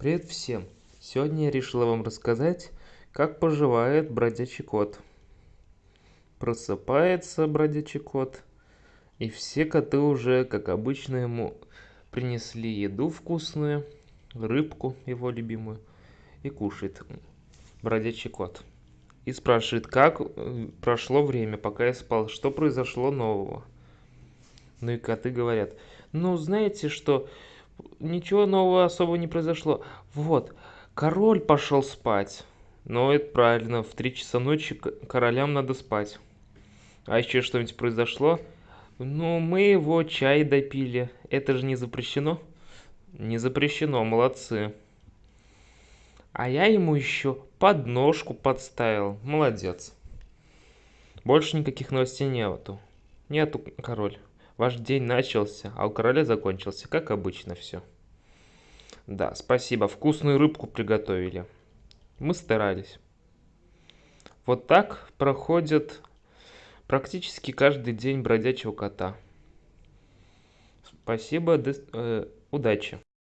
Привет всем! Сегодня я решила вам рассказать, как поживает бродячий кот. Просыпается бродячий кот, и все коты уже, как обычно, ему принесли еду вкусную, рыбку его любимую, и кушает бродячий кот. И спрашивает, как прошло время, пока я спал, что произошло нового. Ну и коты говорят, ну знаете что, ничего нового особо не произошло. Вот, король пошел спать. Ну, это правильно, в три часа ночи королям надо спать. А еще что-нибудь произошло? Ну, мы его чай допили. Это же не запрещено? Не запрещено, молодцы. А я ему еще подножку подставил. Молодец. Больше никаких новостей нету. Нету, король. Ваш день начался, а у короля закончился, как обычно все. Да, спасибо, вкусную рыбку приготовили. Мы старались. Вот так проходит практически каждый день бродячего кота. Спасибо, э, удачи.